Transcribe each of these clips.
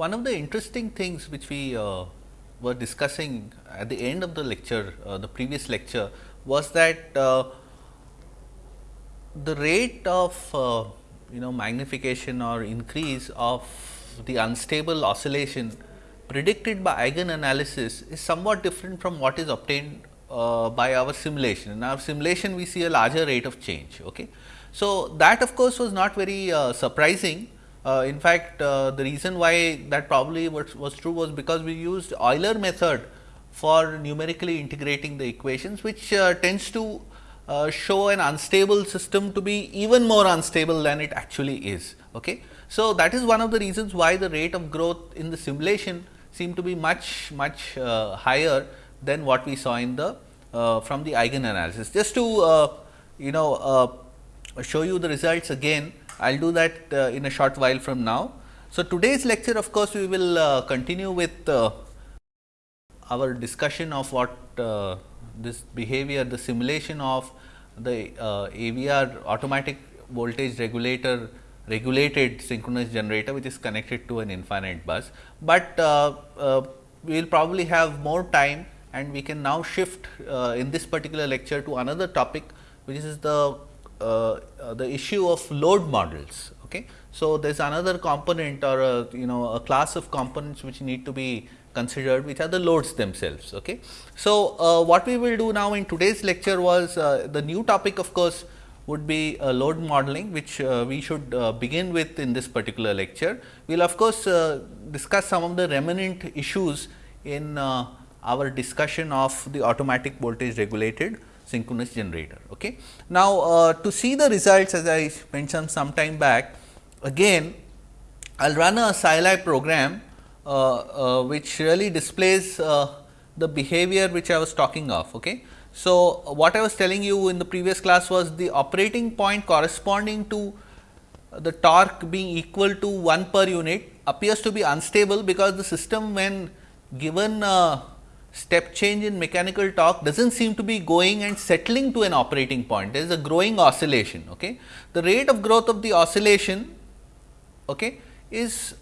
one of the interesting things which we uh, were discussing at the end of the lecture, uh, the previous lecture was that uh, the rate of uh, you know magnification or increase of the unstable oscillation predicted by eigen analysis is somewhat different from what is obtained uh, by our simulation. In our simulation, we see a larger rate of change. Okay. So, that of course, was not very uh, surprising. Uh, in fact, uh, the reason why that probably was, was, true was because we used Euler method for numerically integrating the equations, which uh, tends to uh, show an unstable system to be even more unstable than it actually is. Okay. So, that is one of the reasons why the rate of growth in the simulation seemed to be much much uh, higher than what we saw in the uh, from the eigen analysis. Just to you know show you the results again, I will do that uh, in a short while from now. So, today's lecture of course, we will continue with our discussion of what this behavior, the simulation of the uh, AVR automatic voltage regulator regulated synchronous generator which is connected to an infinite bus. But uh, uh, we will probably have more time and we can now shift uh, in this particular lecture to another topic which is the uh, uh, the issue of load models. Okay. So, there is another component or a you know a class of components which need to be considered which are the loads themselves. Okay. So, uh, what we will do now in today's lecture was uh, the new topic of course, would be uh, load modeling which uh, we should uh, begin with in this particular lecture. We will of course, uh, discuss some of the remnant issues in our discussion of the automatic voltage regulated synchronous generator. Okay. Now, to see the results as I mentioned some time back again I will run a Scilab program uh, uh, which really displays uh, the behavior which I was talking of. Okay. So, what I was telling you in the previous class was the operating point corresponding to the torque being equal to 1 per unit appears to be unstable because the system when given a step change in mechanical torque does not seem to be going and settling to an operating point. There is a growing oscillation. Okay. The rate of growth of the oscillation okay, is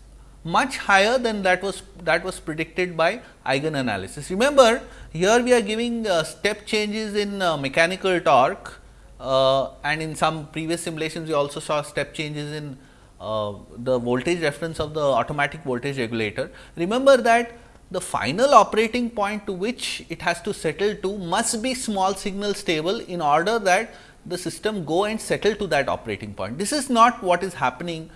much higher than that was that was predicted by eigen analysis. Remember here we are giving uh, step changes in uh, mechanical torque uh, and in some previous simulations we also saw step changes in uh, the voltage reference of the automatic voltage regulator. Remember that the final operating point to which it has to settle to must be small signal stable in order that the system go and settle to that operating point. This is not what is happening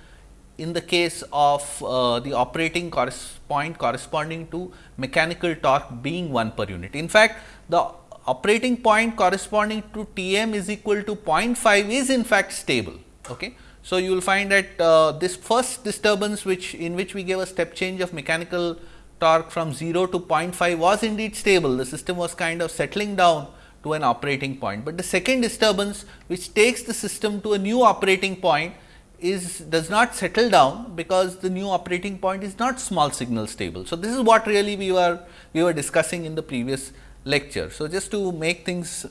in the case of uh, the operating point corresponding to mechanical torque being 1 per unit. In fact, the operating point corresponding to T m is equal to 0.5 is in fact stable. Okay. So, you will find that uh, this first disturbance which in which we gave a step change of mechanical torque from 0 to 0.5 was indeed stable. The system was kind of settling down to an operating point, but the second disturbance which takes the system to a new operating point is does not settle down because the new operating point is not small signal stable. So, this is what really we were we were discussing in the previous lecture. So, just to make things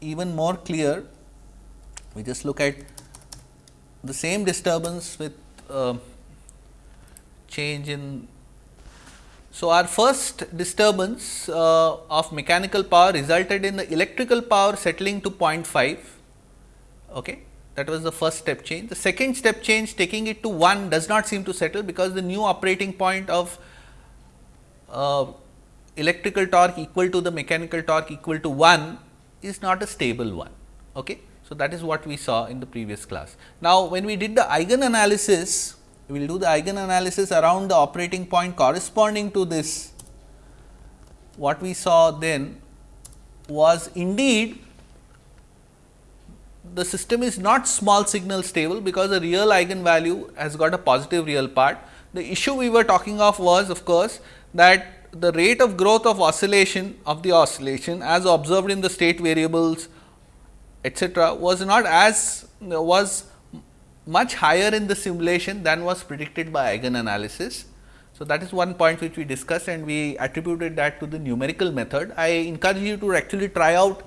even more clear, we just look at the same disturbance with uh, change in. So, our first disturbance uh, of mechanical power resulted in the electrical power settling to 0.5. Okay that was the first step change. The second step change taking it to 1 does not seem to settle because the new operating point of uh, electrical torque equal to the mechanical torque equal to 1 is not a stable one. Okay. So, that is what we saw in the previous class. Now, when we did the eigen analysis, we will do the eigen analysis around the operating point corresponding to this. What we saw then was indeed the system is not small signal stable because the real eigenvalue has got a positive real part. The issue we were talking of was of course, that the rate of growth of oscillation of the oscillation as observed in the state variables etcetera was not as was much higher in the simulation than was predicted by eigen analysis. So, that is one point which we discussed and we attributed that to the numerical method. I encourage you to actually try out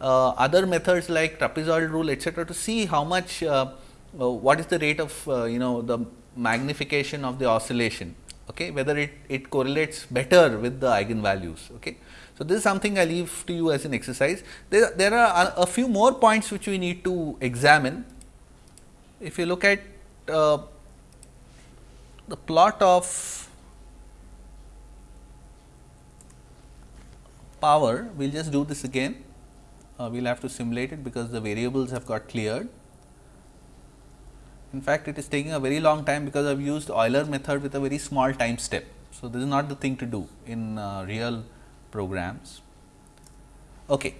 uh, other methods like trapezoidal rule etcetera to see how much uh, uh, what is the rate of you know the magnification of the oscillation okay, whether it, it correlates better with the eigenvalues. Okay. So, this is something I leave to you as an exercise. There, there are a, a few more points which we need to examine. If you look at uh, the plot of power, we will just do this again. Uh, we will have to simulate it because the variables have got cleared. In fact, it is taking a very long time because I have used Euler method with a very small time step. So, this is not the thing to do in uh, real programs. Okay.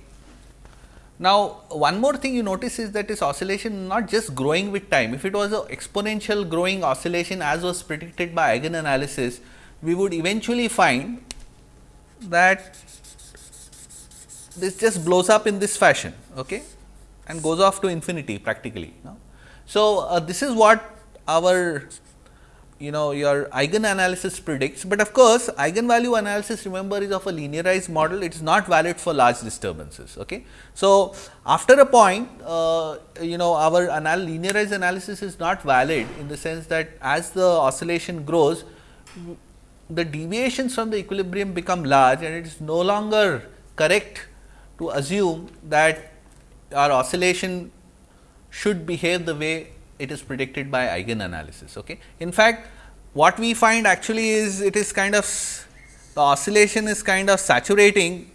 Now, one more thing you notice is that this oscillation not just growing with time. If it was a exponential growing oscillation as was predicted by eigen analysis, we would eventually find that this just blows up in this fashion okay, and goes off to infinity practically. No? So, uh, this is what our you know your eigen analysis predicts, but of course, eigenvalue analysis remember is of a linearized model it is not valid for large disturbances. Okay. So, after a point uh, you know our anal linearized analysis is not valid in the sense that as the oscillation grows the deviations from the equilibrium become large and it is no longer correct to assume that our oscillation should behave the way it is predicted by eigen analysis. Okay. In fact, what we find actually is it is kind of the oscillation is kind of saturating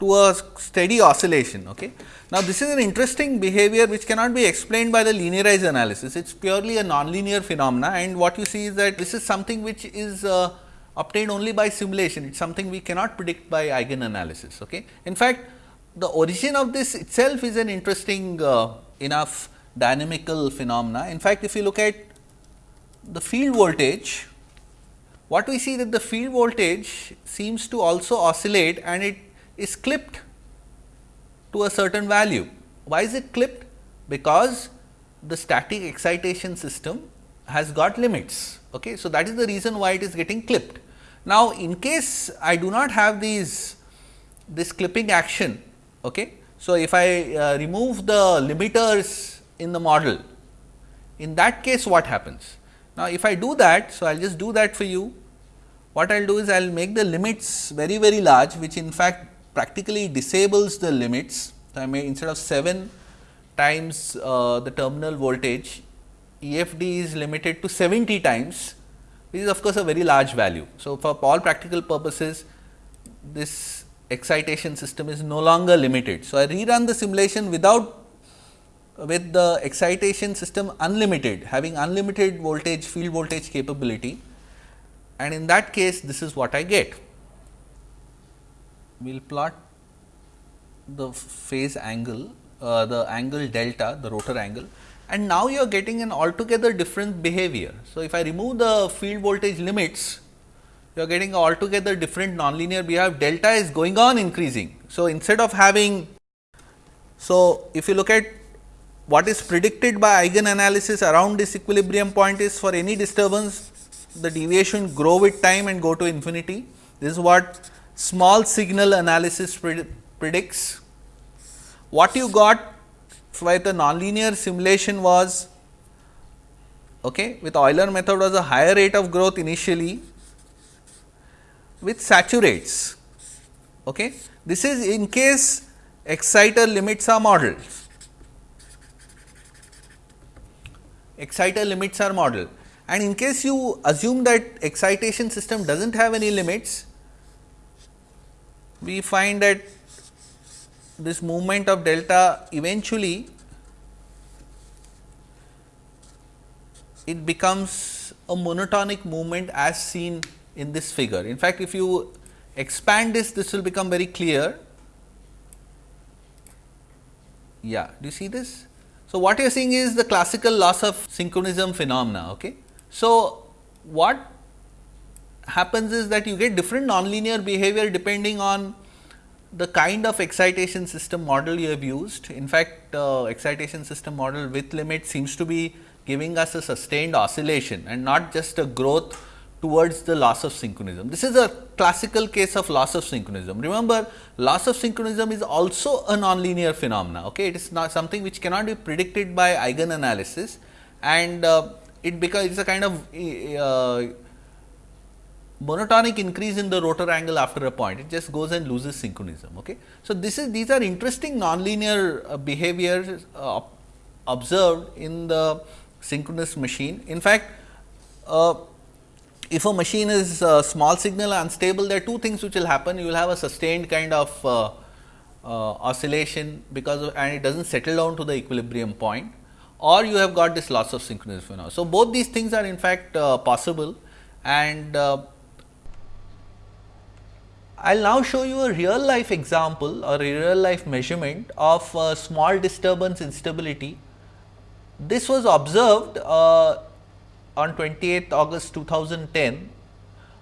to a steady oscillation. Okay. Now, this is an interesting behavior which cannot be explained by the linearized analysis. It is purely a nonlinear phenomena and what you see is that this is something which is uh, obtained only by simulation. It is something we cannot predict by eigen analysis. Okay. In fact, the origin of this itself is an interesting uh, enough dynamical phenomena. In fact, if you look at the field voltage, what we see that the field voltage seems to also oscillate and it is clipped to a certain value. Why is it clipped? Because the static excitation system has got limits. Okay. So, that is the reason why it is getting clipped. Now, in case I do not have these this clipping action, okay, so, if I uh, remove the limiters in the model, in that case what happens? Now, if I do that, so I will just do that for you. What I will do is I will make the limits very very large, which in fact practically disables the limits. So, I may instead of 7 times uh, the terminal voltage, EFD is limited to 70 times, which is of course, a very large value. So, for all practical purposes, this excitation system is no longer limited. So, I rerun the simulation without with the excitation system unlimited having unlimited voltage field voltage capability and in that case this is what I get. We will plot the phase angle uh, the angle delta the rotor angle and now you are getting an altogether different behavior. So, if I remove the field voltage limits you are getting altogether different nonlinear behavior delta is going on increasing. So, instead of having so if you look at what is predicted by eigen analysis around this equilibrium point is for any disturbance the deviation grow with time and go to infinity. This is what small signal analysis predicts. What you got for the nonlinear simulation was okay, with Euler method was a higher rate of growth initially which saturates. Okay. This is in case exciter limits are modeled. Exciter limits are modeled and in case you assume that excitation system does not have any limits, we find that this movement of delta eventually it becomes a monotonic movement as seen in this figure. In fact, if you expand this, this will become very clear. Yeah, do you see this? So, what you are seeing is the classical loss of synchronism phenomena. Okay. So, what happens is that you get different nonlinear behavior depending on the kind of excitation system model you have used. In fact, uh, excitation system model with limit seems to be giving us a sustained oscillation and not just a growth towards the loss of synchronism. This is a classical case of loss of synchronism. Remember loss of synchronism is also a nonlinear phenomena. Okay? It is not something which cannot be predicted by eigen analysis and uh, it because it is a kind of uh, monotonic increase in the rotor angle after a point, it just goes and loses synchronism. Okay. So, this is these are interesting nonlinear uh, behaviors uh, observed in the synchronous machine. In fact, uh, if a machine is uh, small signal unstable, there are two things which will happen. You will have a sustained kind of uh, uh, oscillation because of and it does not settle down to the equilibrium point or you have got this loss of synchronous phenomena. So, both these things are in fact possible and I will now show you a real life example or a real life measurement of small disturbance instability. This was observed uh, on 28th August 2010.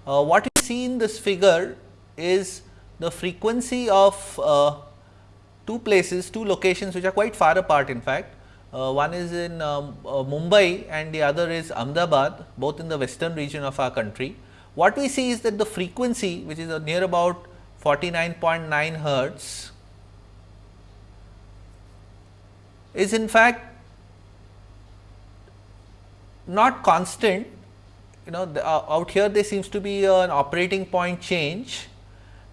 Uh, what you see in this figure is the frequency of uh, two places, two locations which are quite far apart in fact. Uh, one is in um, Mumbai and the other is Ahmedabad, both in the western region of our country. What we see is that the frequency which is near about 49.9 hertz is in fact not constant you know the, uh, out here there seems to be an operating point change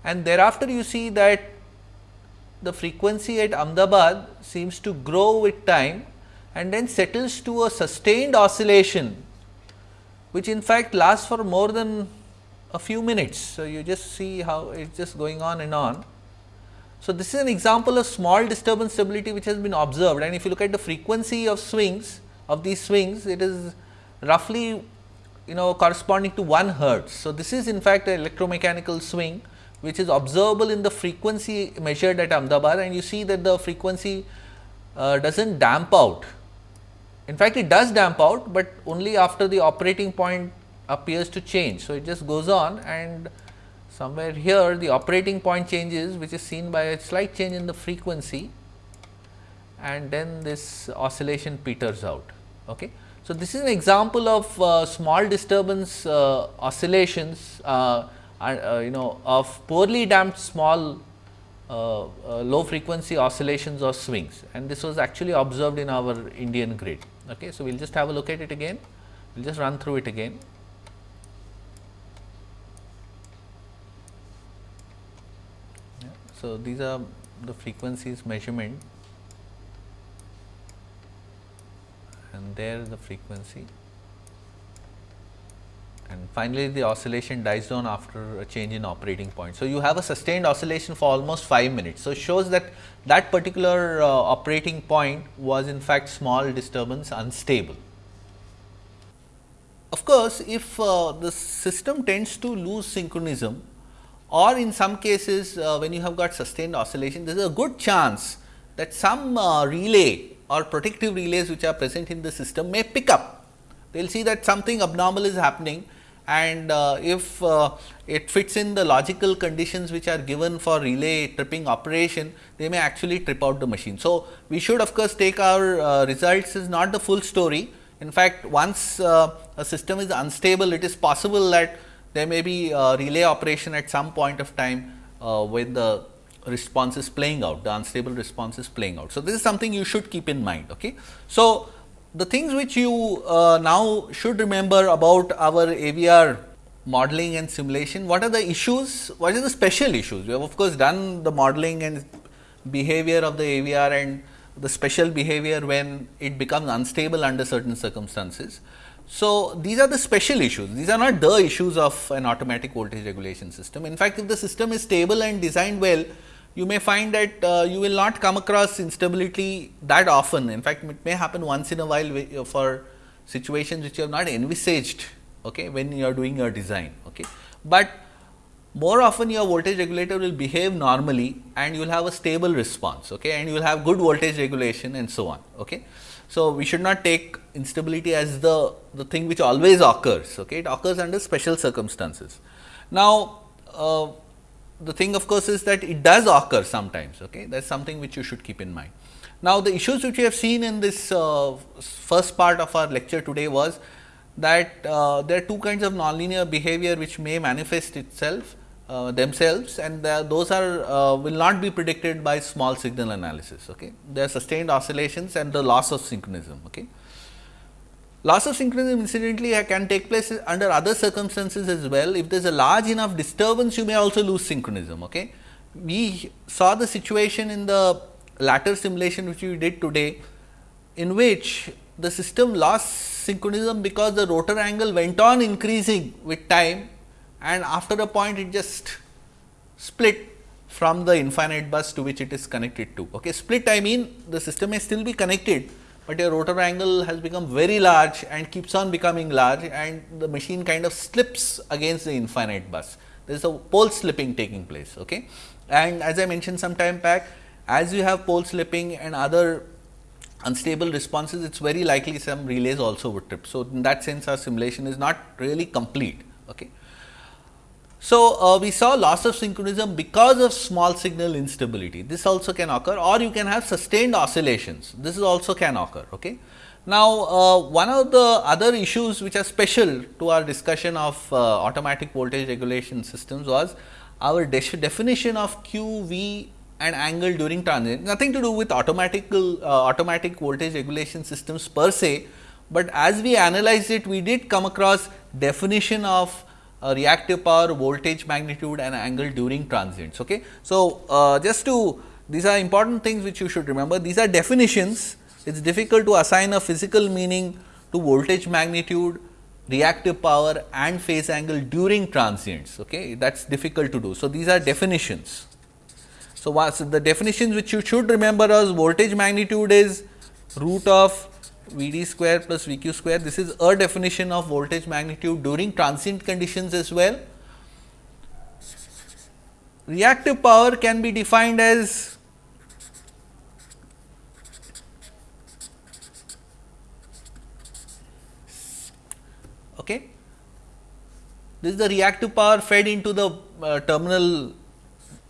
and thereafter you see that the frequency at Ahmedabad seems to grow with time and then settles to a sustained oscillation which in fact lasts for more than a few minutes. So, you just see how it is just going on and on. So, this is an example of small disturbance stability which has been observed and if you look at the frequency of swings of these swings it is roughly you know corresponding to 1 hertz. So, this is in fact an electromechanical swing which is observable in the frequency measured at Ahmedabad and you see that the frequency uh, does not damp out. In fact, it does damp out, but only after the operating point appears to change. So, it just goes on and somewhere here the operating point changes which is seen by a slight change in the frequency and then this oscillation peters out. Okay. So, this is an example of uh, small disturbance uh, oscillations uh, uh you know of poorly damped small uh, uh, low frequency oscillations or swings and this was actually observed in our Indian grid. Okay. So, we will just have a look at it again, we will just run through it again. So, these are the frequencies measurement and there the frequency and finally, the oscillation dies down after a change in operating point. So, you have a sustained oscillation for almost 5 minutes. So, it shows that that particular uh, operating point was in fact small disturbance unstable. Of course, if uh, the system tends to lose synchronism or in some cases uh, when you have got sustained oscillation, there is a good chance that some uh, relay or protective relays which are present in the system may pick up. They will see that something abnormal is happening and uh, if uh, it fits in the logical conditions which are given for relay tripping operation, they may actually trip out the machine. So, we should of course, take our uh, results is not the full story. In fact, once uh, a system is unstable, it is possible that there may be relay operation at some point of time uh, when the response is playing out, the unstable response is playing out. So, this is something you should keep in mind. Okay. So, the things which you uh, now should remember about our AVR modeling and simulation, what are the issues, what are the special issues? We have of course, done the modeling and behavior of the AVR and the special behavior when it becomes unstable under certain circumstances. So, these are the special issues, these are not the issues of an automatic voltage regulation system. In fact, if the system is stable and designed well, you may find that uh, you will not come across instability that often. In fact, it may happen once in a while uh, for situations which you have not envisaged okay, when you are doing your design. Okay. But more often your voltage regulator will behave normally and you will have a stable response okay, and you will have good voltage regulation and so on. Okay. So, we should not take instability as the, the thing which always occurs, okay. it occurs under special circumstances. Now, uh, the thing of course, is that it does occur sometimes, okay. that is something which you should keep in mind. Now, the issues which we have seen in this uh, first part of our lecture today was that uh, there are two kinds of nonlinear behavior which may manifest itself uh, themselves and those are uh, will not be predicted by small signal analysis. Okay. There are sustained oscillations and the loss of synchronism. Okay. Loss of synchronism incidentally can take place under other circumstances as well. If there is a large enough disturbance, you may also lose synchronism. Okay? We saw the situation in the latter simulation which we did today, in which the system lost synchronism because the rotor angle went on increasing with time and after a point it just split from the infinite bus to which it is connected to. Okay. Split I mean the system may still be connected, but your rotor angle has become very large and keeps on becoming large and the machine kind of slips against the infinite bus. There is a pole slipping taking place. Okay. And as I mentioned some time back, as you have pole slipping and other unstable responses, it is very likely some relays also would trip. So, in that sense our simulation is not really complete. Okay. So, uh, we saw loss of synchronism because of small signal instability. This also can occur or you can have sustained oscillations. This is also can occur. Okay. Now, uh, one of the other issues which are special to our discussion of uh, automatic voltage regulation systems was our de definition of Q, V and angle during transient. Nothing to do with automatic, uh, automatic voltage regulation systems per se, but as we analyzed it, we did come across definition of uh, reactive power, voltage magnitude and angle during transients. Okay. So, uh, just to these are important things which you should remember. These are definitions. It is difficult to assign a physical meaning to voltage magnitude, reactive power and phase angle during transients. Okay. That is difficult to do. So, these are definitions. So, the definitions which you should remember as voltage magnitude is root of V d square plus V q square. This is a definition of voltage magnitude during transient conditions as well. Reactive power can be defined as okay. This is the reactive power fed into the uh, terminal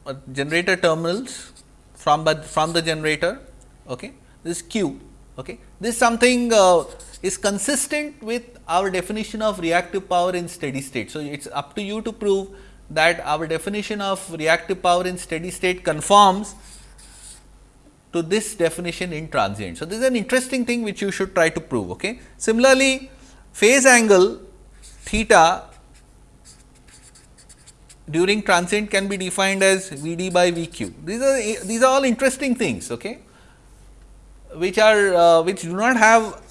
uh, generator terminals from from the generator. Okay. This is Q. Okay. This something uh, is consistent with our definition of reactive power in steady state. So, it is up to you to prove that our definition of reactive power in steady state conforms to this definition in transient. So, this is an interesting thing which you should try to prove. Okay. Similarly, phase angle theta during transient can be defined as V d by V q. These are these are all interesting things. Okay which are uh, which do not have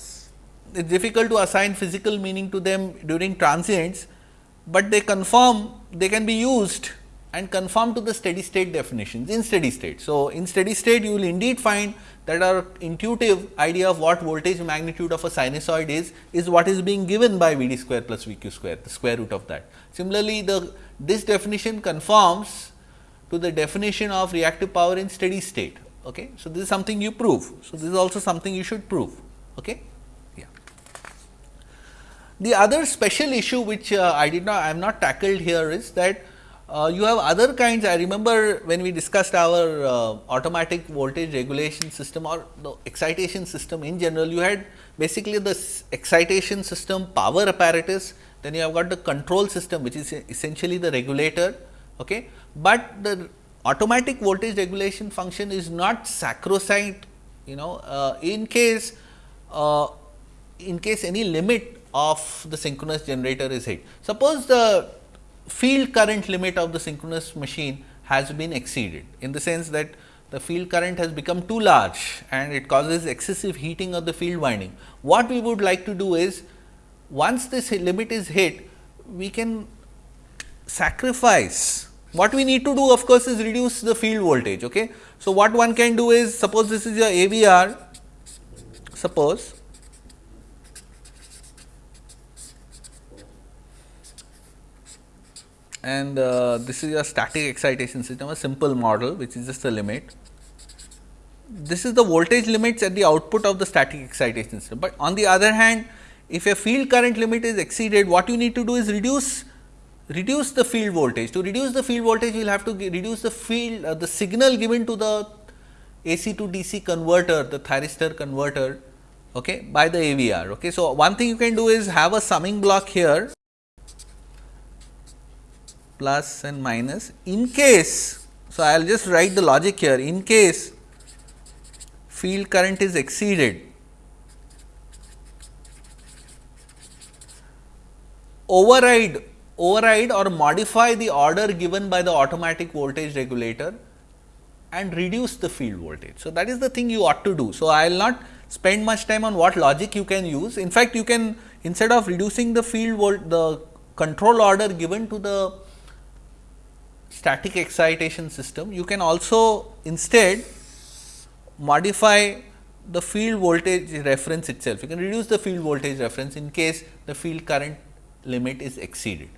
it is difficult to assign physical meaning to them during transients, but they conform they can be used and conform to the steady state definitions in steady state. So, in steady state you will indeed find that our intuitive idea of what voltage magnitude of a sinusoid is, is what is being given by V d square plus V q square, the square root of that. Similarly, the this definition conforms to the definition of reactive power in steady state. Okay. So, this is something you prove. So, this is also something you should prove. Okay. Yeah. The other special issue which uh, I did not I am not tackled here is that uh, you have other kinds. I remember when we discussed our uh, automatic voltage regulation system or the excitation system in general, you had basically the excitation system power apparatus, then you have got the control system which is essentially the regulator. Okay. But the automatic voltage regulation function is not sacrosanct you know uh, in case uh, in case any limit of the synchronous generator is hit. Suppose the field current limit of the synchronous machine has been exceeded in the sense that the field current has become too large and it causes excessive heating of the field winding. What we would like to do is once this limit is hit, we can sacrifice what we need to do of course, is reduce the field voltage. Okay. So, what one can do is suppose this is your AVR, suppose and uh, this is your static excitation system, a simple model which is just a limit. This is the voltage limits at the output of the static excitation system, but on the other hand if a field current limit is exceeded what you need to do is reduce reduce the field voltage. To reduce the field voltage, we will have to reduce the field, uh, the signal given to the AC to DC converter, the thyristor converter okay, by the AVR. Okay. So, one thing you can do is have a summing block here plus and minus in case. So, I will just write the logic here in case field current is exceeded override override or modify the order given by the automatic voltage regulator and reduce the field voltage. So, that is the thing you ought to do. So, I will not spend much time on what logic you can use. In fact, you can instead of reducing the field volt the control order given to the static excitation system, you can also instead modify the field voltage reference itself. You can reduce the field voltage reference in case the field current limit is exceeded.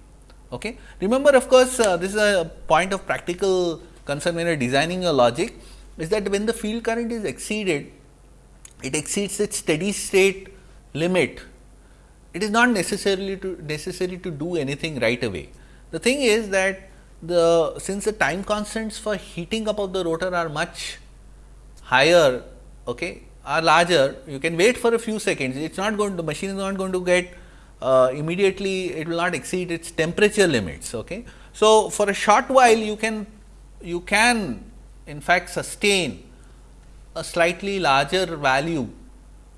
Okay. Remember of course, uh, this is a point of practical concern when you are designing your logic is that when the field current is exceeded, it exceeds its steady state limit, it is not necessarily to necessary to do anything right away. The thing is that the since the time constants for heating up of the rotor are much higher okay, are larger, you can wait for a few seconds. It is not going the machine is not going to get uh, immediately it will not exceed its temperature limits. Okay. So, for a short while you can you can in fact sustain a slightly larger value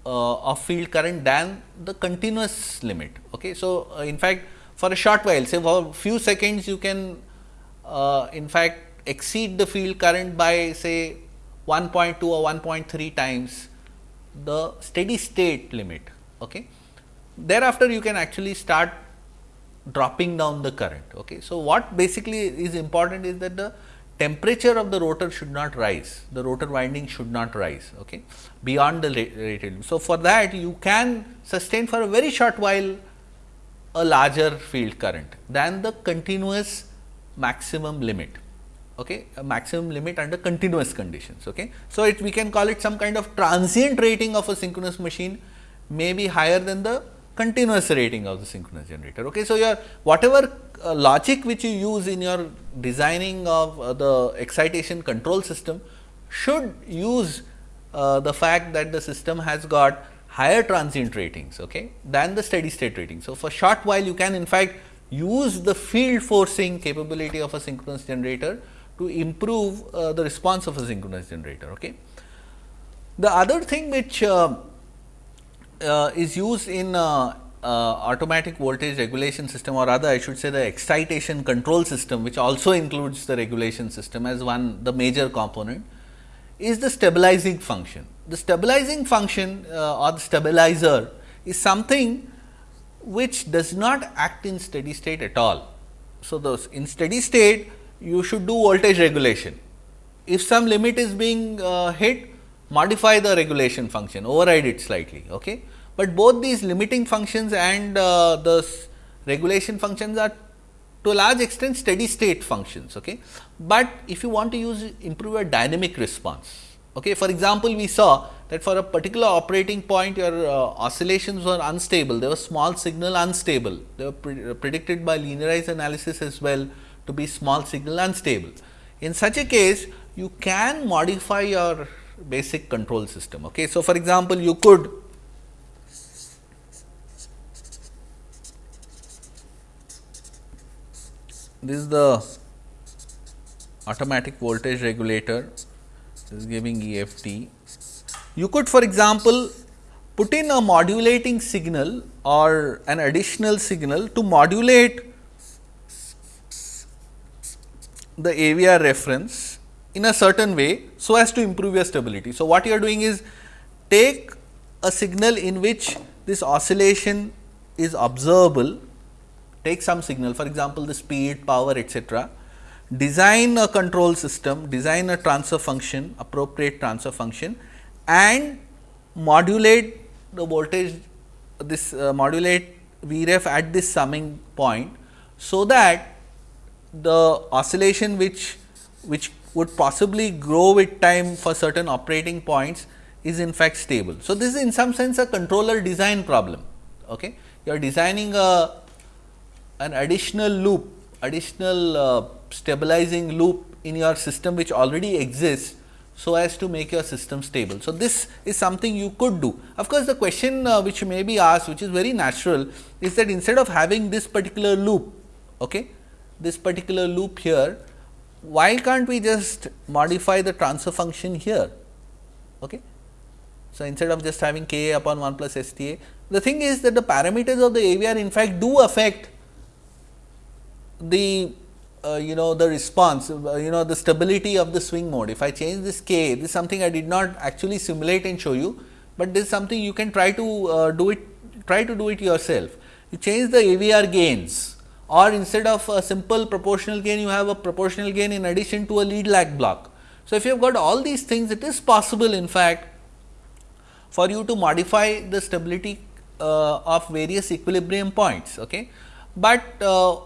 uh, of field current than the continuous limit. Okay. So, uh, in fact, for a short while say for few seconds you can uh, in fact exceed the field current by say 1.2 or 1.3 times the steady state limit. Okay. Thereafter, you can actually start dropping down the current. Okay. So, what basically is important is that the temperature of the rotor should not rise, the rotor winding should not rise okay, beyond the rated. So, for that you can sustain for a very short while a larger field current than the continuous maximum limit okay, a maximum limit under continuous conditions. Okay. So, it we can call it some kind of transient rating of a synchronous machine may be higher than the continuous rating of the synchronous generator. Okay. So, your whatever uh, logic which you use in your designing of uh, the excitation control system should use uh, the fact that the system has got higher transient ratings okay, than the steady state rating. So, for short while you can in fact use the field forcing capability of a synchronous generator to improve uh, the response of a synchronous generator. Okay. The other thing which uh, is used in uh, uh, automatic voltage regulation system or rather I should say the excitation control system which also includes the regulation system as one the major component is the stabilizing function. The stabilizing function uh, or the stabilizer is something which does not act in steady state at all. So, those in steady state you should do voltage regulation. If some limit is being uh, hit modify the regulation function override it slightly. Okay but both these limiting functions and uh, the regulation functions are to a large extent steady state functions. Okay. But if you want to use improve a dynamic response, okay. for example, we saw that for a particular operating point your uh, oscillations were unstable, there was small signal unstable, they were pre predicted by linearized analysis as well to be small signal unstable. In such a case, you can modify your basic control system. Okay. So, for example, you could this is the automatic voltage regulator this is giving EFD. You could for example, put in a modulating signal or an additional signal to modulate the AVR reference in a certain way, so as to improve your stability. So, what you are doing is take a signal in which this oscillation is observable take some signal for example, the speed, power etcetera, design a control system, design a transfer function, appropriate transfer function and modulate the voltage this uh, modulate Vref at this summing point. So, that the oscillation which which would possibly grow with time for certain operating points is in fact stable. So, this is in some sense a controller design problem. Okay. You are designing a an additional loop, additional uh, stabilizing loop in your system which already exists so as to make your system stable. So, this is something you could do. Of course, the question uh, which may be asked which is very natural is that instead of having this particular loop, okay, this particular loop here, why can't we just modify the transfer function here? Okay. So, instead of just having k a upon 1 plus STA, the thing is that the parameters of the AVR in fact do affect the uh, you know the response uh, you know the stability of the swing mode. If I change this k this is something I did not actually simulate and show you, but this is something you can try to uh, do it try to do it yourself. You change the AVR gains or instead of a simple proportional gain you have a proportional gain in addition to a lead lag block. So, if you have got all these things it is possible in fact for you to modify the stability uh, of various equilibrium points. Okay. But uh,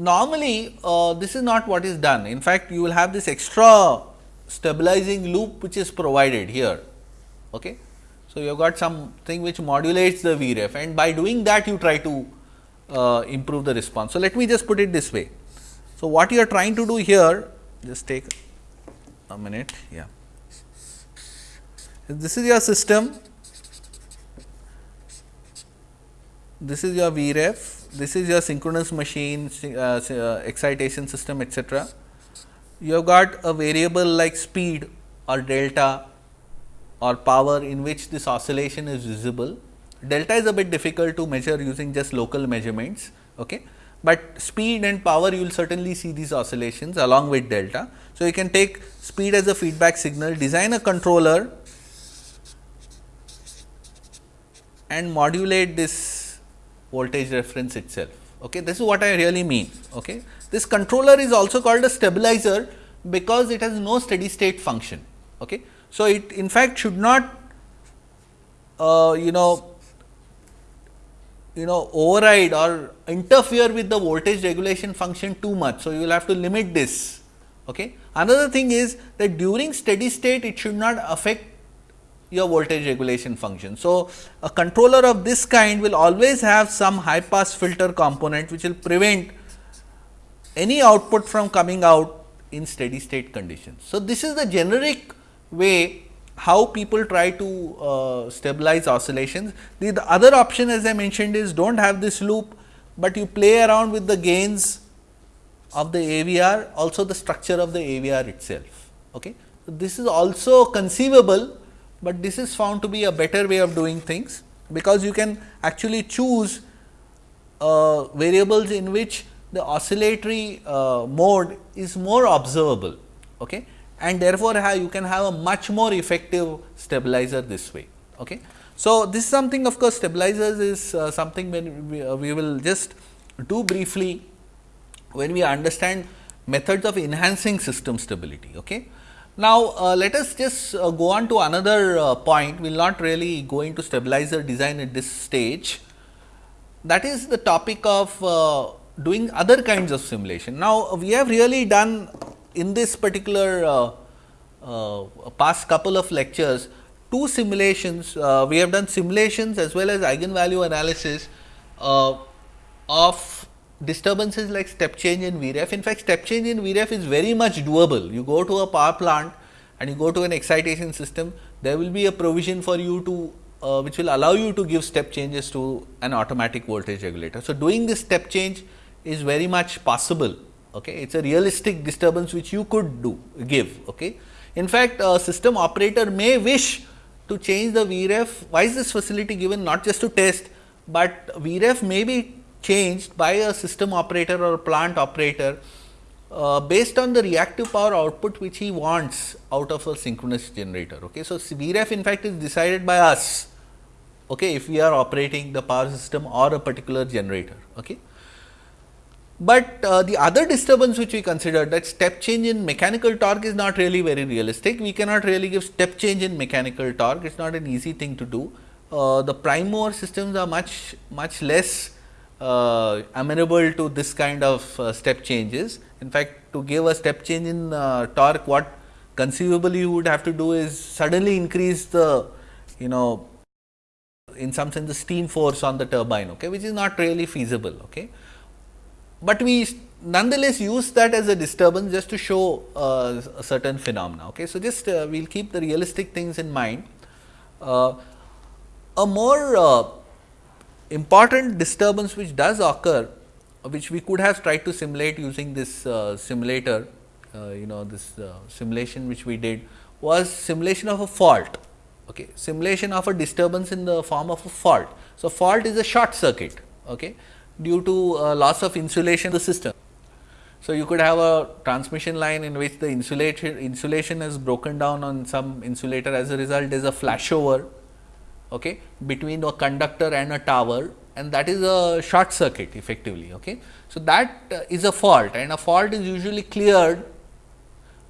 normally uh, this is not what is done. In fact, you will have this extra stabilizing loop which is provided here. Okay. So, you have got something which modulates the Vref and by doing that you try to uh, improve the response. So, let me just put it this way. So, what you are trying to do here just take a minute yeah. This is your system, this is your Vref this is your synchronous machine, uh, uh, excitation system etc. You have got a variable like speed or delta or power in which this oscillation is visible. Delta is a bit difficult to measure using just local measurements, okay. but speed and power you will certainly see these oscillations along with delta. So, you can take speed as a feedback signal, design a controller and modulate this voltage reference itself. Okay. This is what I really mean. Okay. This controller is also called a stabilizer because it has no steady state function. Okay. So, it in fact should not uh, you know you know override or interfere with the voltage regulation function too much. So, you will have to limit this. Okay. Another thing is that during steady state it should not affect your voltage regulation function. So, a controller of this kind will always have some high pass filter component which will prevent any output from coming out in steady state conditions. So, this is the generic way how people try to uh, stabilize oscillations. The, the other option as I mentioned is do not have this loop, but you play around with the gains of the AVR also the structure of the AVR itself. Okay. So, this is also conceivable but this is found to be a better way of doing things because you can actually choose uh, variables in which the oscillatory uh, mode is more observable okay? and therefore, you can have a much more effective stabilizer this way. Okay? So, this is something of course, stabilizers is uh, something when we, uh, we will just do briefly when we understand methods of enhancing system stability. Okay? Now, uh, let us just uh, go on to another uh, point, we will not really go into stabilizer design at this stage. That is the topic of uh, doing other kinds of simulation. Now, we have really done in this particular uh, uh, past couple of lectures, two simulations. we have done simulations as well as eigenvalue analysis of disturbances like step change in VREF. In fact, step change in VREF is very much doable. You go to a power plant and you go to an excitation system, there will be a provision for you to uh, which will allow you to give step changes to an automatic voltage regulator. So, doing this step change is very much possible. Okay. It is a realistic disturbance which you could do give. Okay. In fact, a system operator may wish to change the VREF. Why is this facility given? Not just to test, but VREF may be changed by a system operator or plant operator uh, based on the reactive power output which he wants out of a synchronous generator. Okay. So, VREF in fact is decided by us okay, if we are operating the power system or a particular generator. Okay. But uh, the other disturbance which we considered that step change in mechanical torque is not really very realistic. We cannot really give step change in mechanical torque, it is not an easy thing to do. Uh, the prime mover systems are much, much less uh, amenable to this kind of uh, step changes. In fact, to give a step change in uh, torque, what conceivably you would have to do is suddenly increase the, you know, in some sense the steam force on the turbine, okay, which is not really feasible. Okay. But we nonetheless use that as a disturbance just to show uh, a certain phenomena. Okay. So, just uh, we will keep the realistic things in mind. Uh, a more important disturbance which does occur which we could have tried to simulate using this uh, simulator uh, you know this uh, simulation which we did was simulation of a fault. Okay simulation of a disturbance in the form of a fault. So fault is a short circuit okay due to uh, loss of insulation in the system. So, you could have a transmission line in which the insulation insulation is broken down on some insulator as a result there is a flashover okay, between a conductor and a tower and that is a short circuit effectively. Okay. So, that uh, is a fault and a fault is usually cleared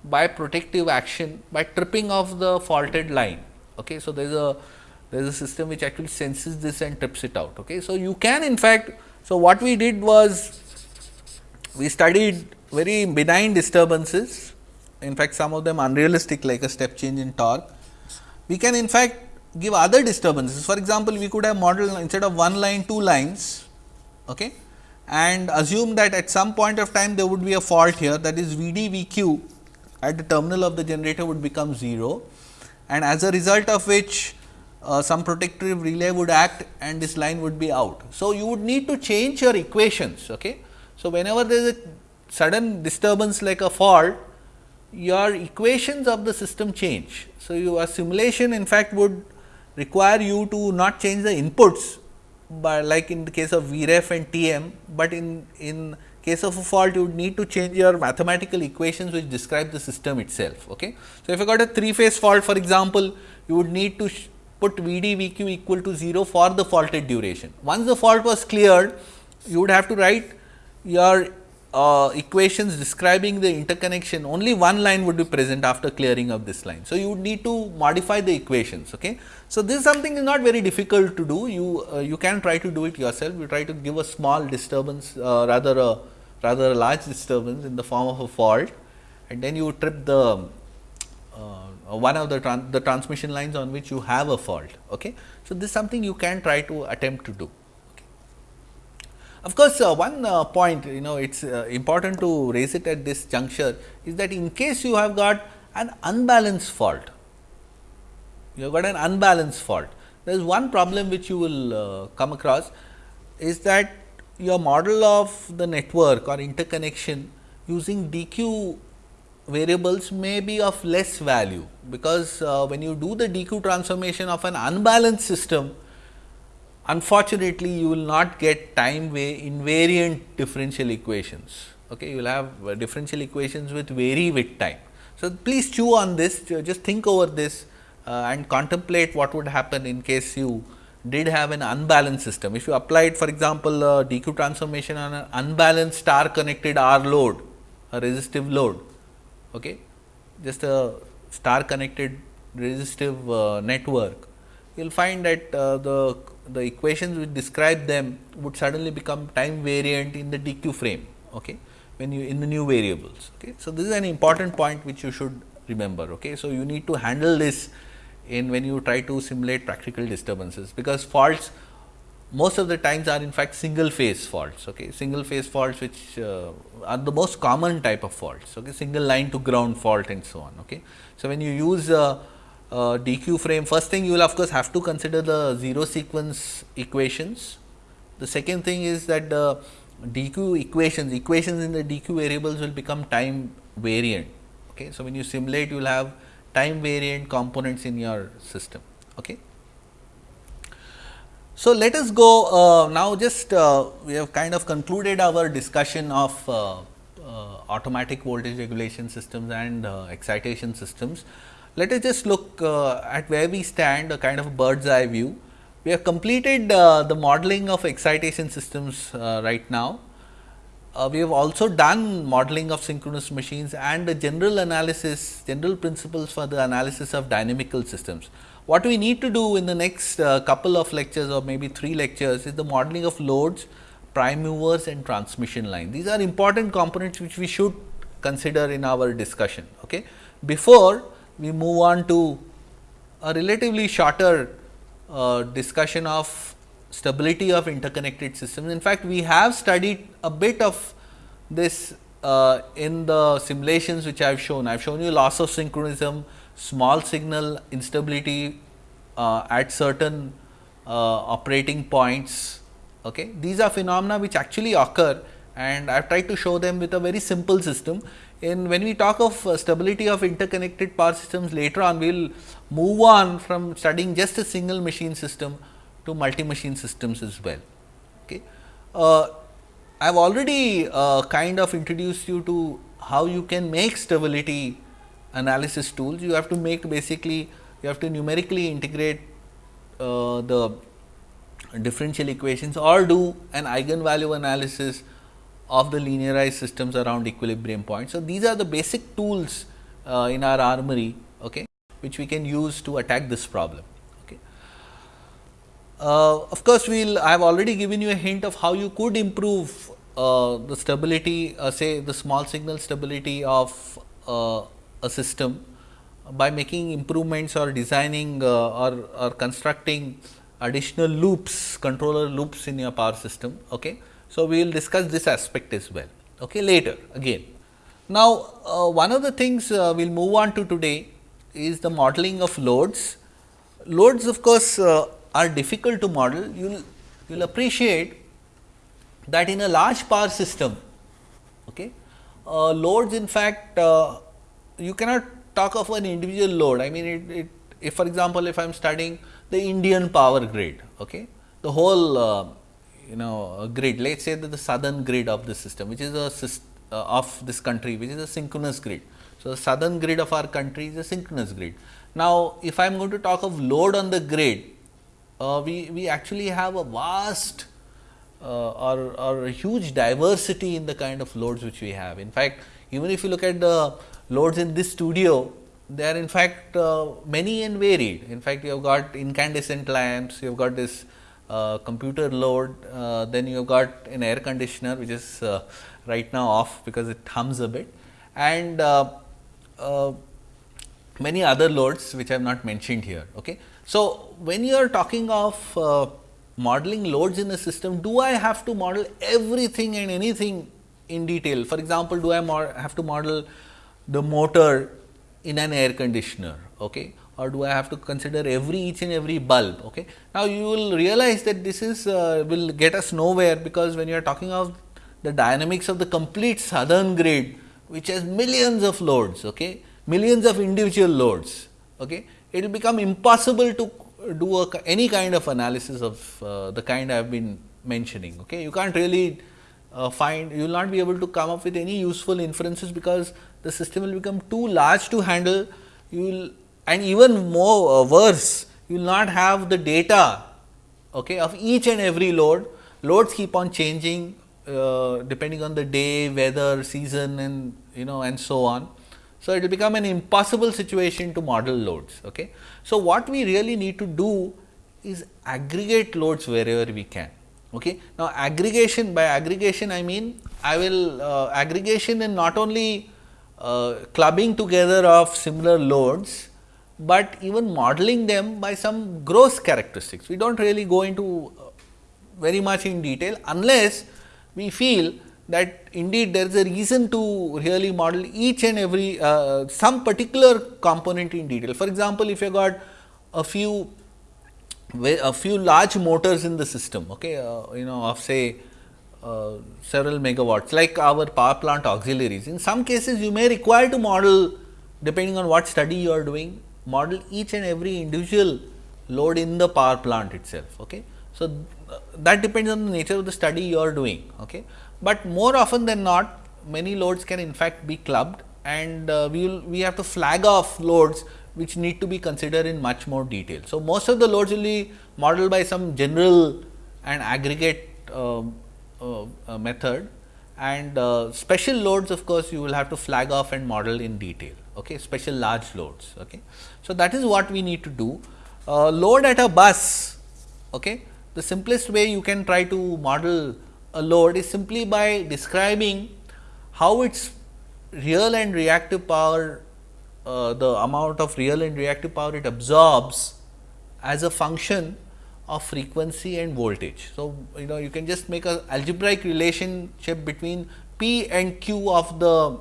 by protective action by tripping of the faulted line. Okay. So, there is a there is a system which actually senses this and trips it out. Okay. So, you can in fact, so what we did was we studied very benign disturbances in fact some of them unrealistic like a step change in torque. We can in fact give other disturbances for example, we could have modeled instead of one line two lines okay, and assume that at some point of time there would be a fault here that is V d V q at the terminal of the generator would become 0 and as a result of which uh, some protective relay would act and this line would be out. So, you would need to change your equations. Okay. So, whenever there is a sudden disturbance like a fault, your equations of the system change. So, your simulation in fact would require you to not change the inputs, but like in the case of VREF and TM, but in, in case of a fault you would need to change your mathematical equations which describe the system itself. Okay. So, if you got a 3 phase fault for example, you would need to put VD VQ equal to 0 for the faulted duration. Once the fault was cleared, you would have to write your uh, equations describing the interconnection only one line would be present after clearing of this line. So, you would need to modify the equations. Okay. So, this is something is not very difficult to do you uh, you can try to do it yourself you try to give a small disturbance uh, rather a rather a large disturbance in the form of a fault and then you trip the uh, one of the, tran the transmission lines on which you have a fault. Okay. So, this is something you can try to attempt to do. Of course, uh, one uh, point you know it is uh, important to raise it at this juncture is that in case you have got an unbalanced fault, you have got an unbalanced fault. There is one problem which you will uh, come across is that your model of the network or interconnection using DQ variables may be of less value, because uh, when you do the DQ transformation of an unbalanced system, unfortunately, you will not get time invariant differential equations. Okay, you will have uh, differential equations with vary with time. So, please chew on this, just think over this uh, and contemplate what would happen in case you did have an unbalanced system. If you applied for example, uh, DQ transformation on an unbalanced star connected R load, a resistive load, okay, just a star connected resistive uh, network, you will find that uh, the the equations which describe them would suddenly become time variant in the DQ frame okay, when you in the new variables. Okay. So, this is an important point which you should remember. Okay. So, you need to handle this in when you try to simulate practical disturbances, because faults most of the times are in fact single phase faults, okay. single phase faults which uh, are the most common type of faults, okay. single line to ground fault and so on. Okay. So, when you use uh, uh, DQ frame, first thing you will of course have to consider the zero sequence equations. The second thing is that the DQ equations, equations in the DQ variables will become time variant. Okay. So, when you simulate you will have time variant components in your system. Okay. So, let us go uh, now just uh, we have kind of concluded our discussion of uh, uh automatic voltage regulation systems and uh, excitation systems. Let us just look uh, at where we stand a kind of bird's eye view. We have completed the modeling of excitation systems right now uh, we have also done modeling of synchronous machines and the general analysis, general principles for the analysis of dynamical systems. What we need to do in the next uh, couple of lectures or maybe 3 lectures is the modeling of loads, prime movers and transmission line. These are important components which we should consider in our discussion. Okay. Before we move on to a relatively shorter uh, discussion of stability of interconnected systems. In fact, we have studied a bit of this uh, in the simulations which I have shown. I have shown you loss of synchronism, small signal instability uh, at certain uh, operating points. Okay. These are phenomena which actually occur and I have tried to show them with a very simple system. In when we talk of uh, stability of interconnected power systems later on, we will move on from studying just a single machine system to multi machine systems as well. Okay. uh, I have already uh, kind of introduced you to how you can make stability analysis tools. You have to make basically you have to numerically integrate uh, the differential equations or do an eigenvalue analysis of the linearized systems around equilibrium points. So, these are the basic tools uh, in our armory okay, which we can use to attack this problem. Okay. Uh, of course, we will I have already given you a hint of how you could improve uh, the stability uh, say the small signal stability of uh, a system by making improvements or designing uh, or, or constructing additional loops controller loops in your power system. Okay. So, we will discuss this aspect as well okay, later again. Now, uh, one of the things uh, we will move on to today is the modeling of loads. Loads of course, uh, are difficult to model. You will you will appreciate that in a large power system, okay, uh, loads in fact, uh, you cannot talk of an individual load. I mean, it, it if for example, if I am studying the Indian power grid, okay, the whole uh, you know grid, let us say that the southern grid of the system, which is a uh, of this country, which is a synchronous grid. So, the southern grid of our country is a synchronous grid. Now, if I am going to talk of load on the grid, uh, we, we actually have a vast uh, or, or a huge diversity in the kind of loads which we have. In fact, even if you look at the loads in this studio, they are in fact uh, many and varied. In fact, you have got incandescent lamps, you have got this uh, computer load, uh, then you have got an air conditioner which is uh, right now off because it hums a bit and uh, uh, many other loads which I have not mentioned here. Okay. So, when you are talking of modeling loads in a system, do I have to model everything and anything in detail? For example, do I have to model the motor in an air conditioner okay or do I have to consider every each and every bulb? Okay. Now you will realize that this is uh, will get us nowhere because when you are talking of the dynamics of the complete southern grid which has millions of loads okay millions of individual loads okay it will become impossible to do a, any kind of analysis of uh, the kind I have been mentioning okay. You can't really uh, find you will not be able to come up with any useful inferences because the system will become too large to handle. You will and even more uh, worse you will not have the data okay, of each and every load loads keep on changing uh, depending on the day weather season and you know and so on. So, it will become an impossible situation to model loads. Okay. So, what we really need to do is aggregate loads wherever we can. Okay. Now, aggregation by aggregation I mean I will uh, aggregation in not only uh, clubbing together of similar loads, but even modeling them by some gross characteristics. We do not really go into uh, very much in detail unless we feel that indeed there is a reason to really model each and every uh, some particular component in detail. For example, if you got a few a few large motors in the system, okay, uh, you know of say uh, several megawatts like our power plant auxiliaries. In some cases you may require to model depending on what study you are doing model each and every individual load in the power plant itself. Okay. So, that depends on the nature of the study you are doing. Okay. But more often than not many loads can in fact be clubbed and uh, we will we have to flag off loads which need to be considered in much more detail. So, most of the loads will be modeled by some general and aggregate uh, uh, uh, method and uh, special loads of course, you will have to flag off and model in detail okay, special large loads. Okay. So, that is what we need to do load at a bus. Okay. The simplest way you can try to model a load is simply by describing how its real and reactive power uh, the amount of real and reactive power it absorbs as a function of frequency and voltage. So, you know you can just make a algebraic relationship between P and Q of the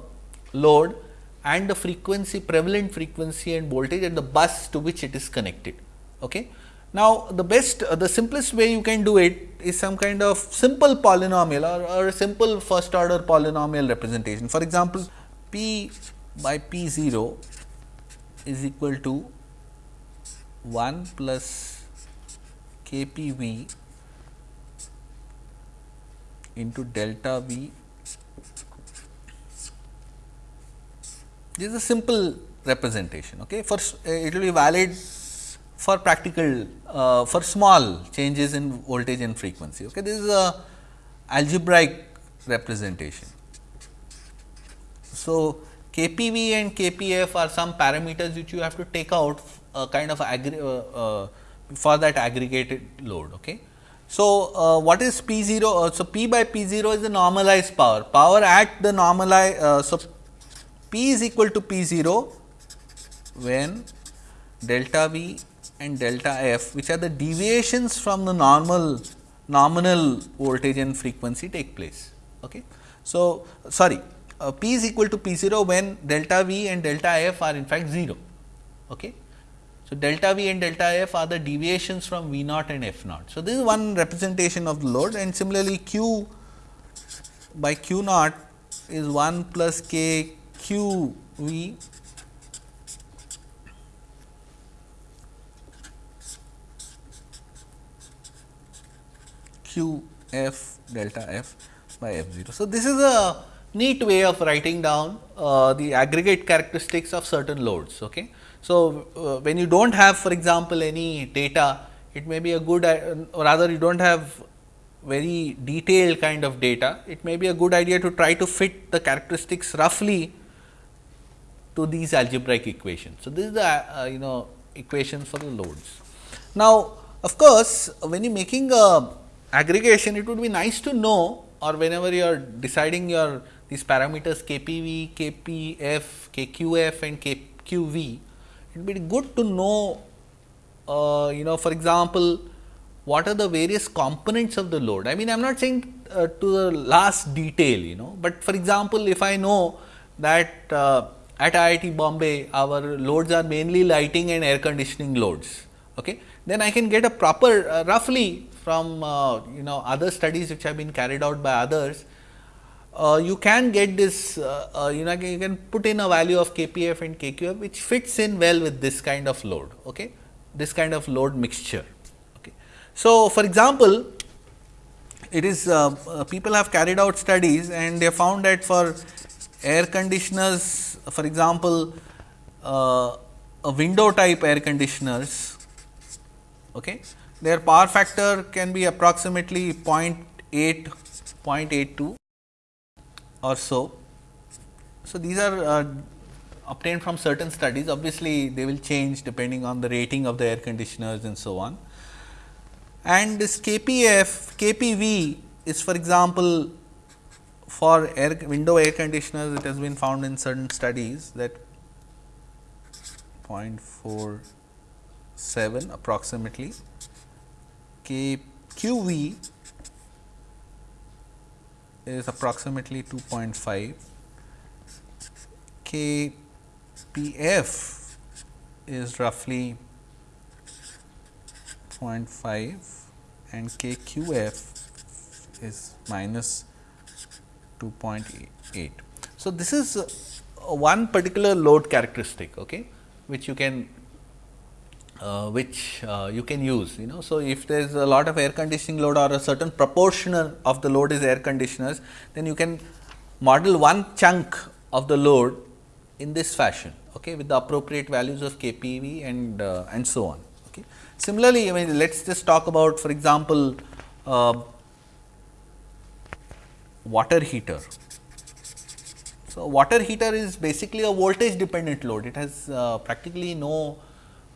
load and the frequency prevalent frequency and voltage at the bus to which it is connected. Okay. Now, the best uh, the simplest way you can do it is some kind of simple polynomial or, or a simple first order polynomial representation. For example, P by P 0 is equal to 1 plus KPV into delta V. This is a simple representation. Okay. First, uh, it will be valid for practical uh, for small changes in voltage and frequency. Okay. This is a algebraic representation. So, KPV and KPF are some parameters which you have to take out uh, kind of uh, uh, for that aggregated load. Okay. So, uh, what is P 0? Uh, so, P by P 0 is the normalized power, power at the normalized. Uh, so, P is equal to P 0 when delta V and delta F which are the deviations from the normal nominal voltage and frequency take place. Okay. So, sorry uh, P is equal to P 0 when delta V and delta F are in fact 0. Okay. So, delta V and delta F are the deviations from V naught and F naught. So, this is one representation of the load and similarly Q by Q naught is 1 plus K Q V Q F delta F by F 0. So, this is a neat way of writing down uh, the aggregate characteristics of certain loads. Okay. So, uh, when you do not have for example, any data it may be a good uh, or rather you do not have very detailed kind of data, it may be a good idea to try to fit the characteristics roughly to these algebraic equations. So, this is the uh, you know equation for the loads. Now, of course, when you are making a aggregation it would be nice to know or whenever you are deciding your these parameters KPV, KPF, KQF and KQV it would be good to know uh, you know for example, what are the various components of the load. I mean I am not saying uh, to the last detail you know, but for example, if I know that uh, at IIT Bombay our loads are mainly lighting and air conditioning loads, okay, then I can get a proper uh, roughly from uh, you know other studies which have been carried out by others uh, you can get this uh, uh, you know you can put in a value of kpf and kqf which fits in well with this kind of load okay? This kind of load mixture okay? So for example it is uh, people have carried out studies and they found that for air conditioners for example uh, a window type air conditioners okay their power factor can be approximately 0.8 0.82 or so. So, these are uh, obtained from certain studies obviously, they will change depending on the rating of the air conditioners and so on. And this KPF, KPV is for example, for air window air conditioners it has been found in certain studies that 0.47 approximately K Q V is approximately 2.5, KPF is roughly 0.5 and KQF is minus 2.8. So, this is uh, one particular load characteristic okay, which you can uh, which uh, you can use you know. So, if there is a lot of air conditioning load or a certain proportional of the load is air conditioners, then you can model one chunk of the load in this fashion okay, with the appropriate values of KPV and uh, and so on. Okay. Similarly, I mean let us just talk about for example, uh, water heater. So, water heater is basically a voltage dependent load, it has uh, practically no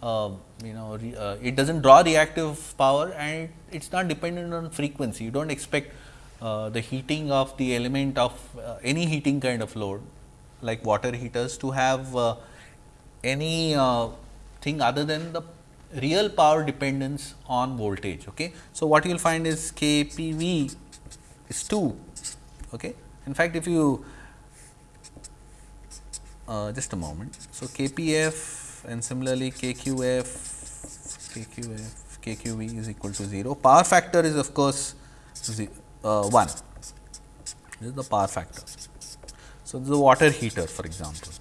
uh, you know uh, it does not draw reactive power and it is not dependent on frequency. You do not expect uh, the heating of the element of uh, any heating kind of load like water heaters to have uh, any thing other than the real power dependence on voltage. Okay. So, what you will find is K P V is 2. Okay. In fact, if you just a moment. So, K P F and similarly KQF, KQF, KQV is equal to 0. Power factor is of course, uh, 1. This is the power factor. So, this is a water heater for example.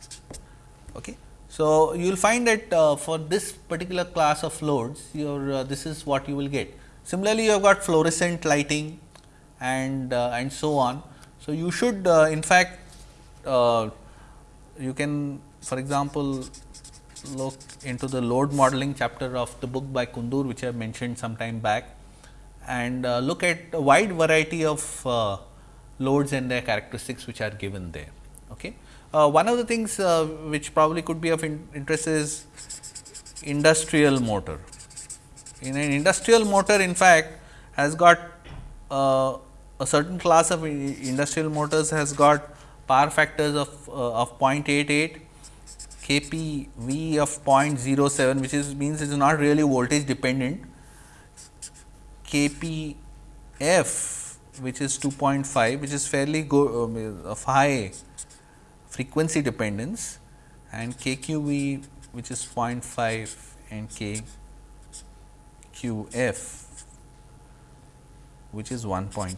Okay. So, you will find that uh, for this particular class of loads, your uh, this is what you will get. Similarly, you have got fluorescent lighting and uh, and so on. So, you should uh, in fact uh, you can for example, look into the load modeling chapter of the book by Kundur which I mentioned some time back and uh, look at a wide variety of loads and their characteristics which are given there. Okay. Uh, one of the things uh, which probably could be of in interest is industrial motor. In an industrial motor in fact, has got uh, a certain class of industrial motors has got power factors of, uh, of 0.88 K p v V of 0.07 which is means it is not really voltage dependent. K p f which is 2.5 which is fairly go, um, of high frequency dependence and KQV which is 0.5 and KQF which is 1.2.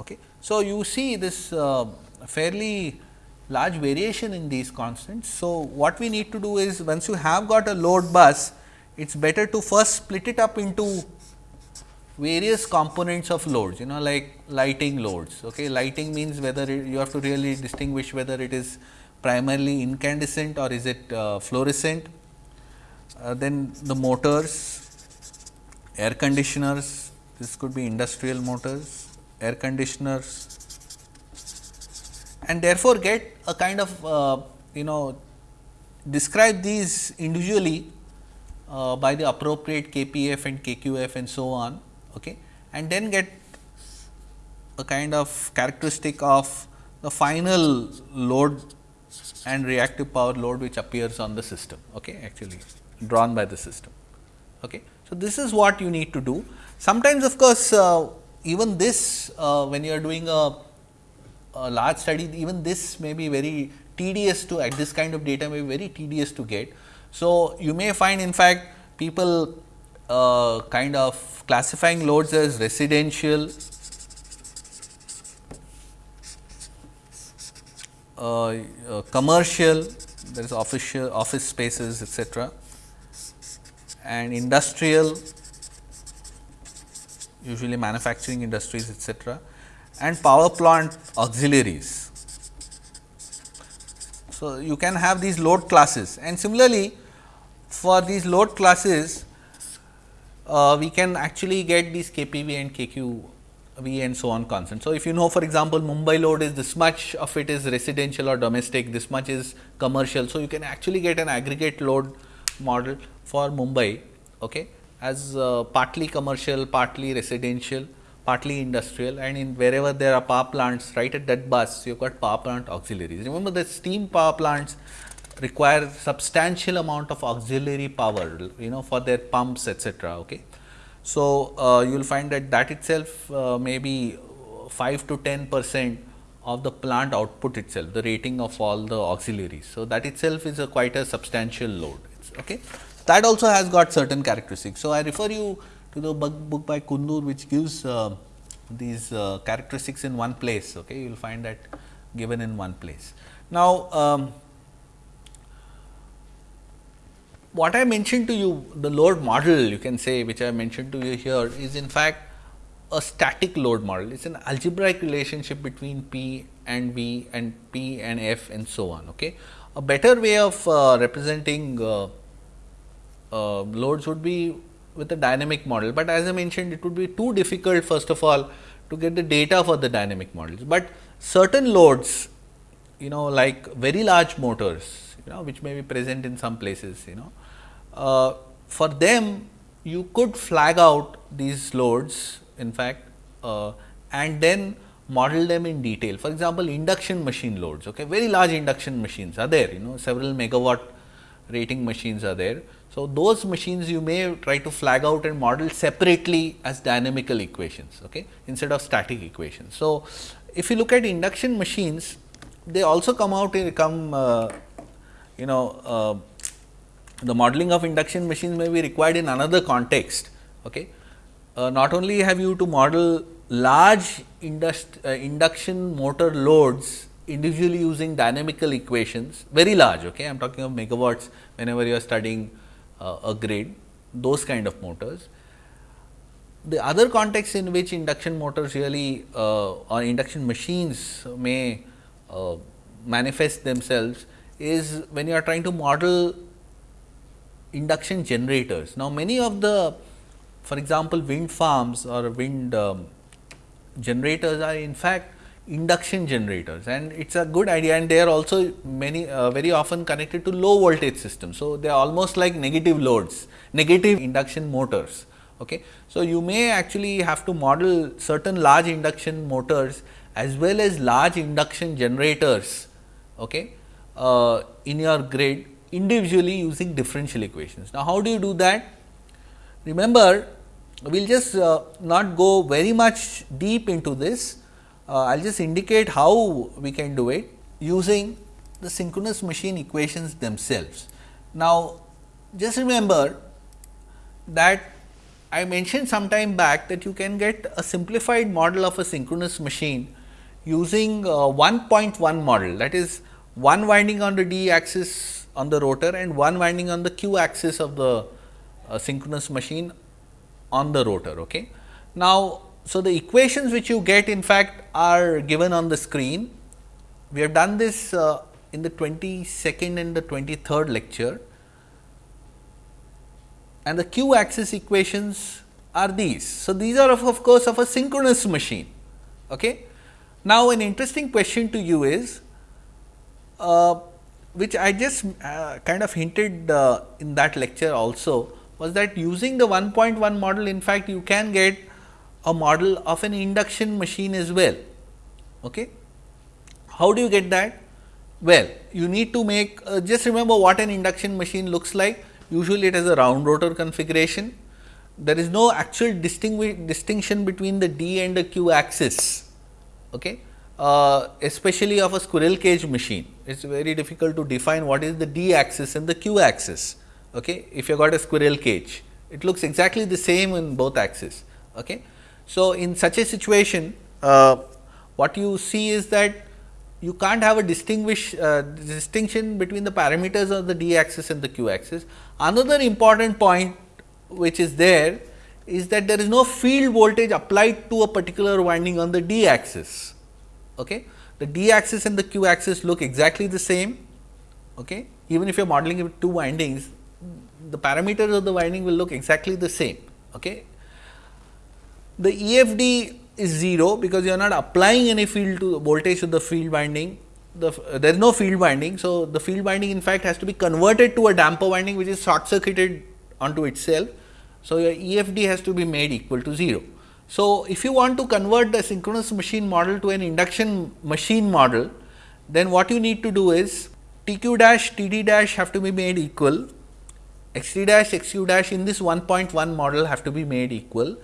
Okay. So, you see this uh, fairly large variation in these constants. So, what we need to do is once you have got a load bus, it is better to first split it up into various components of loads, you know like lighting loads. Okay. Lighting means whether it, you have to really distinguish whether it is primarily incandescent or is it uh, fluorescent. Uh, then the motors, air conditioners, this could be industrial motors, air conditioners, and therefore, get a kind of uh, you know describe these individually uh, by the appropriate KPF and KQF and so on okay, and then get a kind of characteristic of the final load and reactive power load which appears on the system okay, actually drawn by the system. Okay. So, this is what you need to do. Sometimes of course, uh, even this uh, when you are doing a a large study even this may be very tedious to at this kind of data may be very tedious to get. So, you may find in fact people uh, kind of classifying loads as residential, uh, uh, commercial, there is official office spaces etc. and industrial usually manufacturing industries etc and power plant auxiliaries. So, you can have these load classes and similarly for these load classes uh, we can actually get these KPV and KQV and so on constant. So, if you know for example, Mumbai load is this much of it is residential or domestic, this much is commercial. So, you can actually get an aggregate load model for Mumbai okay, as uh, partly commercial, partly residential partly industrial and in wherever there are power plants right at that bus you have got power plant auxiliaries. Remember the steam power plants require substantial amount of auxiliary power you know for their pumps etc. Okay. So, uh, you will find that that itself uh, may be 5 to 10 percent of the plant output itself the rating of all the auxiliaries. So, that itself is a quite a substantial load. Okay. That also has got certain characteristics. So, I refer you to the book by Kundur which gives uh, these uh, characteristics in one place. Okay, you will find that given in one place. Now, um, what I mentioned to you the load model you can say which I mentioned to you here is in fact a static load model. It is an algebraic relationship between P and V and P and F and so on. Okay. A better way of uh, representing uh, loads would be with a dynamic model, but as I mentioned it would be too difficult first of all to get the data for the dynamic models, but certain loads you know like very large motors you know which may be present in some places you know uh, for them you could flag out these loads in fact uh, and then model them in detail. For example, induction machine loads, okay, very large induction machines are there, you know, several megawatt rating machines are there. So, those machines you may try to flag out and model separately as dynamical equations okay, instead of static equations. So, if you look at induction machines, they also come out in come uh, you know uh, the modeling of induction machines may be required in another context. Okay. Uh, not only have you to model large uh, induction motor loads individually using dynamical equations, very large, okay. I am talking of megawatts whenever you are studying a grid, those kind of motors. the other context in which induction motors really uh, or induction machines may uh, manifest themselves is when you are trying to model induction generators. Now, many of the for example, wind farms or wind um, generators are in fact induction generators and it is a good idea and they are also many uh, very often connected to low voltage systems. So, they are almost like negative loads, negative induction motors. Okay. So, you may actually have to model certain large induction motors as well as large induction generators okay, uh, in your grid individually using differential equations. Now, how do you do that? Remember, we will just uh, not go very much deep into this, I will just indicate how we can do it using the synchronous machine equations themselves. Now, just remember that I mentioned some time back that you can get a simplified model of a synchronous machine using 1.1 model that is one winding on the d axis on the rotor and one winding on the q axis of the uh, synchronous machine on the rotor. Okay. Now, so the equations which you get in fact are given on the screen. We have done this uh, in the 22nd and the 23rd lecture and the q axis equations are these. So, these are of, of course, of a synchronous machine. Okay. Now, an interesting question to you is uh, which I just uh, kind of hinted uh, in that lecture also was that using the 1.1 model in fact, you can get a model of an induction machine as well. Okay. How do you get that? Well, you need to make uh, just remember what an induction machine looks like. Usually, it has a round rotor configuration. There is no actual distinction between the D and the Q axis, okay? Uh, especially of a squirrel cage machine. It is very difficult to define what is the D axis and the Q axis. Okay? If you got a squirrel cage, it looks exactly the same in both axes. Okay? So, in such a situation, uh, what you see is that you can't have a distinguish uh, distinction between the parameters of the d axis and the q axis. Another important point which is there is that there is no field voltage applied to a particular winding on the d axis. Okay. The d axis and the q axis look exactly the same. Okay. Even if you are modeling with two windings, the parameters of the winding will look exactly the same. Okay. The EFD is 0 because you are not applying any field to the voltage to the field winding. The, uh, there is no field winding. So, the field winding in fact has to be converted to a damper winding which is short circuited onto itself. So, your EFD has to be made equal to 0. So, if you want to convert the synchronous machine model to an induction machine model, then what you need to do is TQ dash TD dash have to be made equal, XD dash XQ dash in this 1.1 model have to be made equal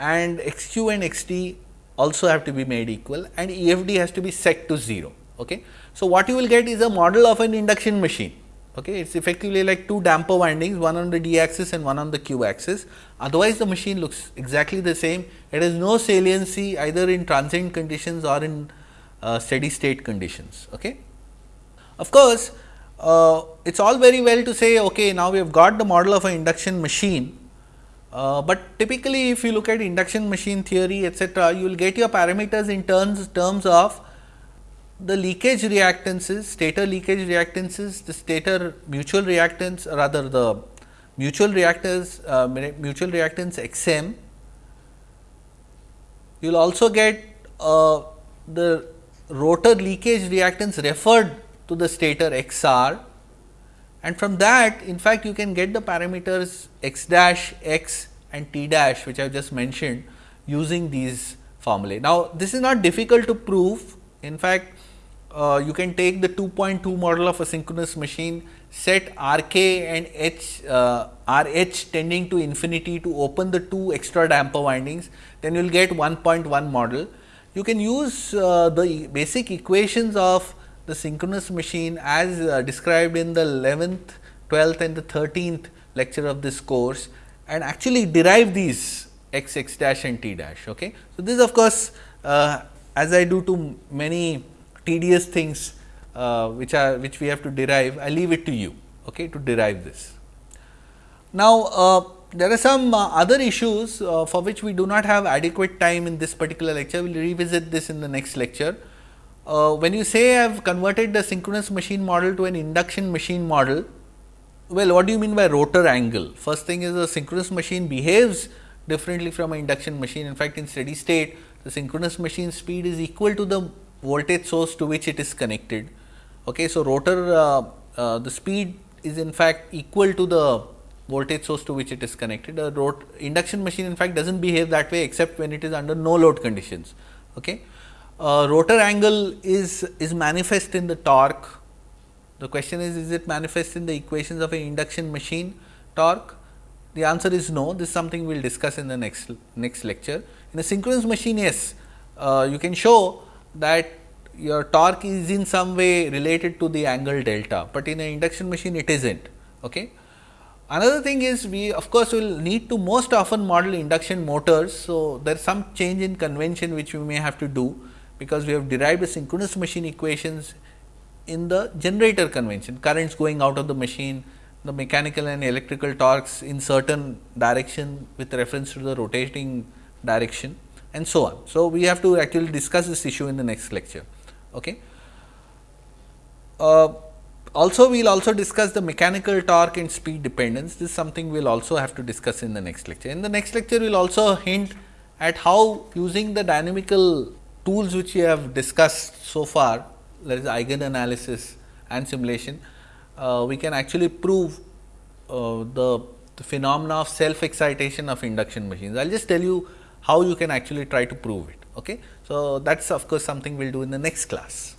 and xq and xd also have to be made equal and EFD has to be set to 0. Okay. So, what you will get is a model of an induction machine. Okay. It is effectively like two damper windings, one on the d axis and one on the q axis. Otherwise, the machine looks exactly the same. It has no saliency either in transient conditions or in uh, steady state conditions. Okay. Of course, uh, it is all very well to say, okay, now we have got the model of an induction machine, uh, but typically if you look at induction machine theory etcetera, you will get your parameters in terms, terms of the leakage reactances, stator leakage reactances, the stator mutual reactance rather the mutual reactors, uh, mutual reactance X m. You will also get uh, the rotor leakage reactance referred to the stator X r and from that in fact, you can get the parameters x dash x and t dash which I have just mentioned using these formulae. Now, this is not difficult to prove in fact, uh, you can take the 2.2 model of a synchronous machine set R k and h uh, R h tending to infinity to open the two extra damper windings, then you will get 1.1 model. You can use uh, the basic equations of the synchronous machine as uh, described in the 11th, 12th and the 13th lecture of this course and actually derive these x x dash and t dash. Okay. So, this of course, uh, as I do to many tedious things uh, which are which we have to derive, I leave it to you okay, to derive this. Now, uh, there are some uh, other issues uh, for which we do not have adequate time in this particular lecture. We will revisit this in the next lecture. Uh, when you say I have converted the synchronous machine model to an induction machine model, well what do you mean by rotor angle? First thing is a synchronous machine behaves differently from an induction machine. In fact, in steady state the synchronous machine speed is equal to the voltage source to which it is connected. Okay. So, rotor uh, uh, the speed is in fact equal to the voltage source to which it is connected. A induction machine in fact, does not behave that way except when it is under no load conditions. Okay. Uh, rotor angle is, is manifest in the torque. The question is, is it manifest in the equations of an induction machine torque? The answer is no. This is something we will discuss in the next, next lecture. In a synchronous machine, yes, uh, you can show that your torque is in some way related to the angle delta, but in an induction machine it is not. Okay. Another thing is we of course, will need to most often model induction motors. So, there is some change in convention which we may have to do, because we have derived the synchronous machine equations in the generator convention currents going out of the machine, the mechanical and electrical torques in certain direction with reference to the rotating direction and so on. So, we have to actually discuss this issue in the next lecture. Okay. Uh, also, we will also discuss the mechanical torque and speed dependence. This is something we will also have to discuss in the next lecture. In the next lecture, we will also hint at how using the dynamical tools which we have discussed so far, that is eigen analysis and simulation, uh, we can actually prove uh, the, the phenomena of self excitation of induction machines. I will just tell you how you can actually try to prove it. Okay. So, that is of course, something we will do in the next class.